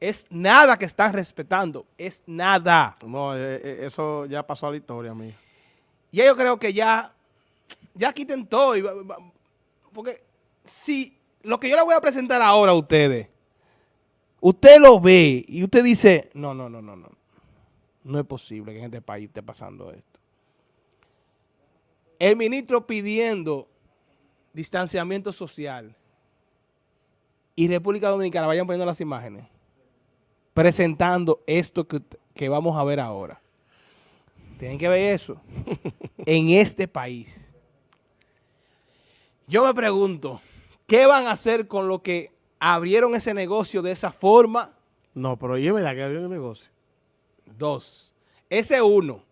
Es nada que están respetando, es nada. No, eh, eh, eso ya pasó a la historia, mí. Y yo creo que ya, ya quiten todo. porque si lo que yo le voy a presentar ahora a ustedes, usted lo ve y usted dice, no, no, no, no, no. No es posible que en este país esté pasando esto. El ministro pidiendo distanciamiento social y República Dominicana, vayan poniendo las imágenes, presentando esto que, que vamos a ver ahora. Tienen que ver eso en este país. Yo me pregunto, ¿qué van a hacer con lo que abrieron ese negocio de esa forma? No, pero es verdad que abrió un negocio. Dos. Ese uno.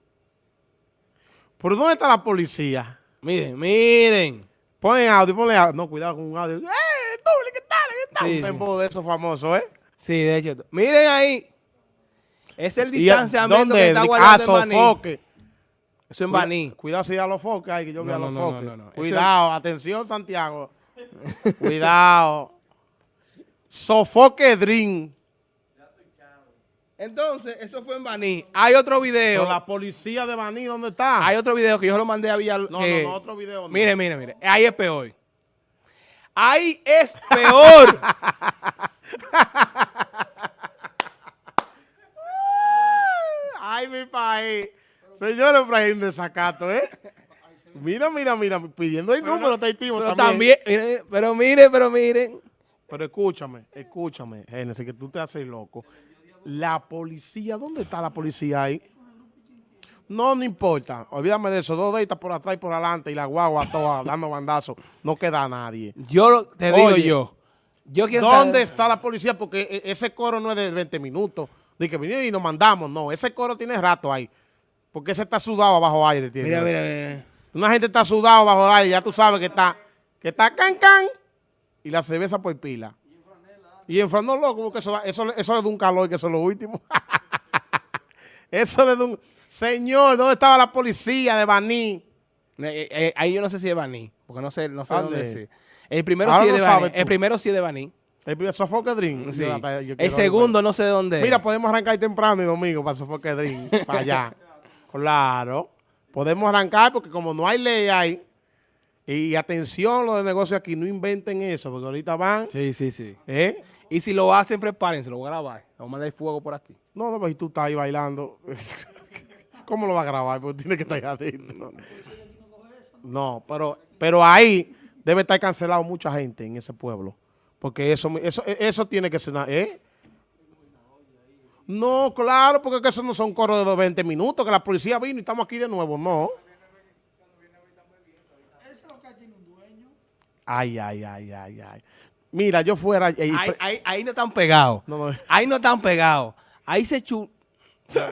¿Por dónde está la policía? Miren, miren. Ponen audio, ponen audio. No, cuidado con un audio. ¡Eh, doble, qué tal, qué tal! Un de esos famosos, ¿eh? Sí, de hecho. Miren ahí. Es el Y, distanciamiento que está Ah, guardando en Baní. sofoque. Eso en Baní. Cuidado si a los foques, ay, que yo No, a no, los no, foques. no, Cuidado, atención, Santiago. cuidado. Sofoque Dream. Entonces, eso fue en Baní. Hay otro video. Pero la policía de Baní, ¿dónde está? Hay otro video que yo lo mandé a Villar. no, eh, no, no, otro video. Mire, mire, mire. Ahí es peor. Ahí es peor. Ay, mi país. Señor Efraín de Zacato, ¿eh? Mira, mira, mira, pidiendo el número, Taitivo, pero también. también, pero miren, pero miren. Pero escúchame, escúchame, Génesis, que tú te haces loco. La policía, ¿dónde está la policía ahí? No, no importa. Olvídame de eso. Dos deditas por atrás y por adelante y la guagua toda dando bandazos. No queda nadie. Yo lo- te digo Oye, yo. Yo ¿Dónde saber- está la policía? Porque e- ese coro no es de 20 minutos. De que vinimos y nos mandamos. No, ese coro tiene rato ahí. Porque ese está sudado bajo aire. Tiene. Mira, mira, mira. Una gente está sudado bajo aire. Ya tú sabes que está, que está can can. Y la cerveza por pila. Y en franó loco, porque eso, da- eso, le- eso le da un calor que eso es lo último. eso le da un... Señor, ¿dónde estaba la policía de Baní? Eh, eh, ahí yo no sé si es Baní, porque no sé, no sé ¿Dónde? dónde es. El primero Ahora sí es de Baní. El primero sí es de Baní. El primer Sofoque Dream. Sí. Yo- yo quiero El segundo no sé de dónde es. Mira, podemos arrancar temprano y domingo para Sofoque Dream, para allá. Claro. Podemos arrancar porque como no hay ley ahí, y atención los de negocio aquí, no inventen eso, porque ahorita van, Sí, sí, sí. ¿eh? Y si lo hacen, prepárense, lo voy a grabar. Vamos a mandar fuego por aquí. No, no, pues si tú estás ahí bailando, ¿cómo lo va a grabar? Porque tiene que estar ahí adentro. No, pero, pero ahí debe estar cancelado mucha gente en ese pueblo. Porque eso, eso, eso tiene que ser una, ¿eh? No, claro, porque que eso no son coros de 20 minutos, que la policía vino y estamos aquí de nuevo, no. Ay, ay, ay, ay, ay. Mira, yo fuera... eh, Ahí, ahí, ahí no están pegados. No, no. Ahí no están pegados. Ahí se chu...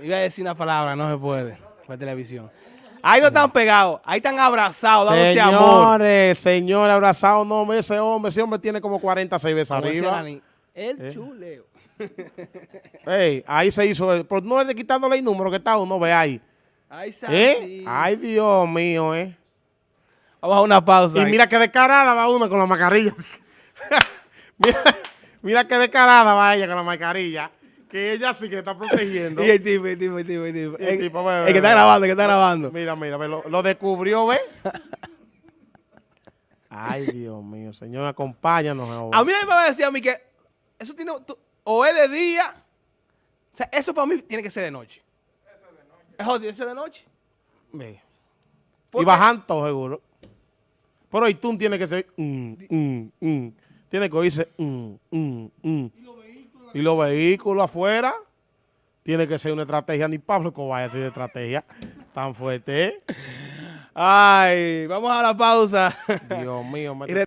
Iba a decir una palabra, no se puede. Por televisión. Ahí no están pegados. Ahí están abrazados, dándose amor. Señores, señor, abrazado, no, ese hombre, ese hombre tiene como 40 veces arriba. El chuleo. Ey, ahí se hizo, por no le quitándole el número que está uno, ve ahí. Ay, ¿Eh? Ay, Dios mío, eh. Vamos a una pausa. Y ahí. mira qué descarada va una con la mascarilla. mira, mira qué descarada va ella con la mascarilla. Que ella sí que está protegiendo. Y el tipo, el tipo, el tipo, el tipo. Y el El, tipo, ve, el ve, que está ve. grabando, el que está grabando. Mira, mira, lo, lo descubrió, ¿ve? Ay, Dios mío, señor, acompáñanos ahora. A mí me va a decir a mí que eso tiene, tú- o es de día, o sea, eso para mí tiene que ser de noche. Eso es de noche. Eso tiene que ser de noche. Ve. ¿Por Y bajan todo seguro. Pero hoy tú tienes que ser. mm, mm, mm. Tiene que oírse. mm, mm, mm. Y los vehículos afuera. Tiene que ser una estrategia. Ni Pablo vaya a ser de estrategia tan fuerte. ¿eh? Ay, vamos a la pausa. Dios mío. me-